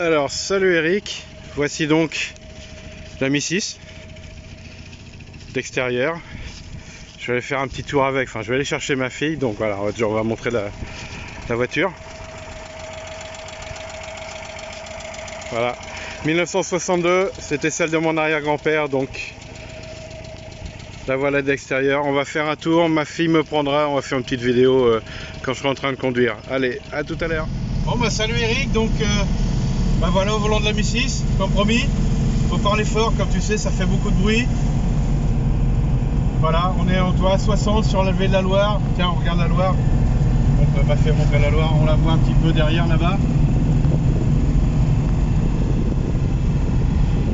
Alors, salut Eric. Voici donc la Mi 6 d'extérieur. Je vais aller faire un petit tour avec. Enfin, je vais aller chercher ma fille. Donc voilà, on va, on va montrer la, la voiture. Voilà. 1962, c'était celle de mon arrière-grand-père. Donc la voilà d'extérieur. On va faire un tour. Ma fille me prendra. On va faire une petite vidéo euh, quand je serai en train de conduire. Allez, à tout à l'heure. Bon, bah salut Eric. Donc. Euh... Ben voilà au volant de la Mi 6, comme promis. Faut parler fort, comme tu sais, ça fait beaucoup de bruit. Voilà, on est en toit 60 sur la levée de la Loire. Tiens, on regarde la Loire. On peut pas faire montrer la Loire, on la voit un petit peu derrière là-bas.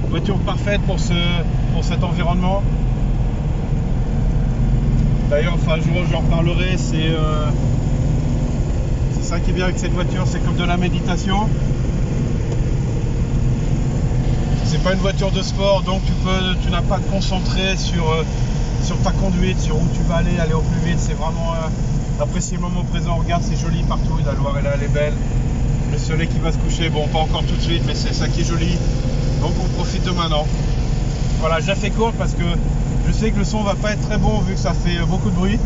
Voiture parfaite pour, ce, pour cet environnement. D'ailleurs, enfin, un jour j'en reparlerai, c'est euh, ça qui est bien avec cette voiture, c'est comme de la méditation. c'est pas une voiture de sport donc tu peux tu n'as pas à te concentrer sur, euh, sur ta conduite sur où tu vas aller aller au plus vite. C'est vraiment euh, apprécier le moment présent. Regarde c'est joli partout. La Loire est là elle est belle. Le soleil qui va se coucher bon pas encore tout de suite mais c'est ça qui est joli. Donc on profite de maintenant. Voilà j'ai fait court parce que je sais que le son va pas être très bon vu que ça fait beaucoup de bruit.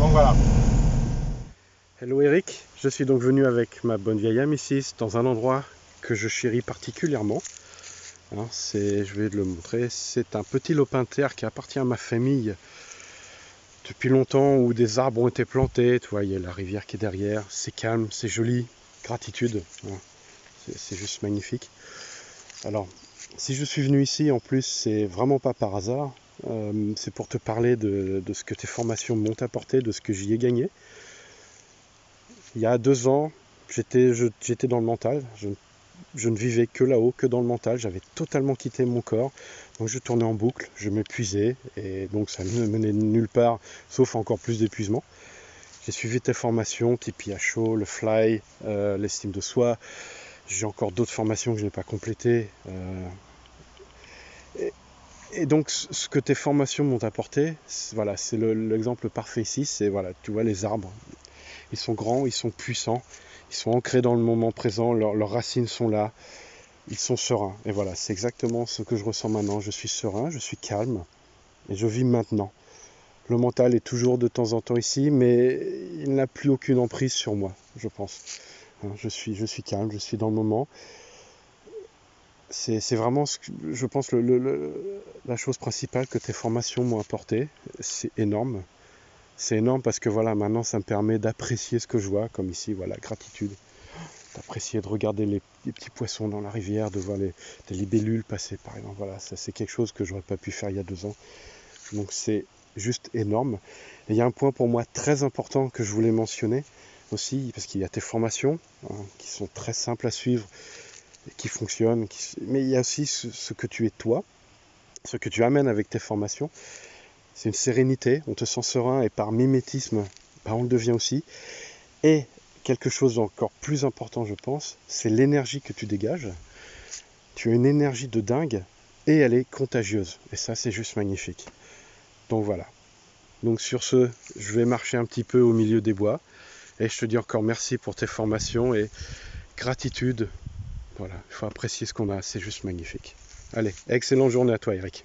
Donc voilà. Hello Eric, je suis donc venu avec ma bonne vieille amie 6 dans un endroit que je chéris particulièrement. Hein, je vais le montrer, c'est un petit lopin de terre qui appartient à ma famille depuis longtemps où des arbres ont été plantés. Tu vois, il y a la rivière qui est derrière, c'est calme, c'est joli, gratitude. Hein. c'est juste magnifique. Alors, si je suis venu ici, en plus, c'est vraiment pas par hasard. Euh, c'est pour te parler de, ce que tes formations m'ont apporté, de ce que j'y ai gagné. Il y a deux ans, j'étais dans le mental. Je ne vivais que là-haut, que dans le mental. J'avais totalement quitté mon corps. Donc je tournais en boucle, je m'épuisais et donc ça ne me menait nulle part, sauf encore plus d'épuisement. J'ai suivi tes formations, à chaud, le fly, euh, l'estime de soi. J'ai encore d'autres formations que je n'ai pas complétées. Euh, et, donc ce que tes formations m'ont apporté, voilà, c'est l'exemple parfait ici. C'est voilà, tu vois les arbres, ils sont grands, ils sont puissants, ils sont ancrés dans le moment présent, leurs racines sont là, ils sont sereins. Et voilà, c'est exactement ce que je ressens maintenant. Je suis serein, je suis calme et je vis maintenant. Le mental est toujours de temps en temps ici, mais il n'a plus aucune emprise sur moi, je pense. Hein, je suis, je suis calme, je suis dans le moment. C'est vraiment, ce que, je pense, la chose principale que tes formations m'ont apporté. C'est énorme c'est énorme parce que voilà, maintenant ça me permet d'apprécier ce que je vois, comme ici, voilà, gratitude. D'apprécier, de regarder les, petits poissons dans la rivière, de voir les, libellules passer par exemple. Voilà, ça c'est quelque chose que j'aurais pas pu faire il y a deux ans. Donc c'est juste énorme. Et il y a un point pour moi très important que je voulais mentionner aussi, parce qu'il y a tes formations hein, qui sont très simples à suivre, qui fonctionnent, mais il y a aussi ce que tu es toi, ce que tu amènes avec tes formations. C'est une sérénité, on te sent serein et par mimétisme, on le devient aussi. Et quelque chose d'encore plus important, je pense, c'est l'énergie que tu dégages. Tu as une énergie de dingue et elle est contagieuse. Et ça, c'est juste magnifique. Donc voilà. Donc sur ce, je vais marcher un petit peu au milieu des bois. Et je te dis encore merci pour tes formations et gratitude. Voilà, il faut apprécier ce qu'on a, c'est juste magnifique. Allez, excellente journée à toi Eric.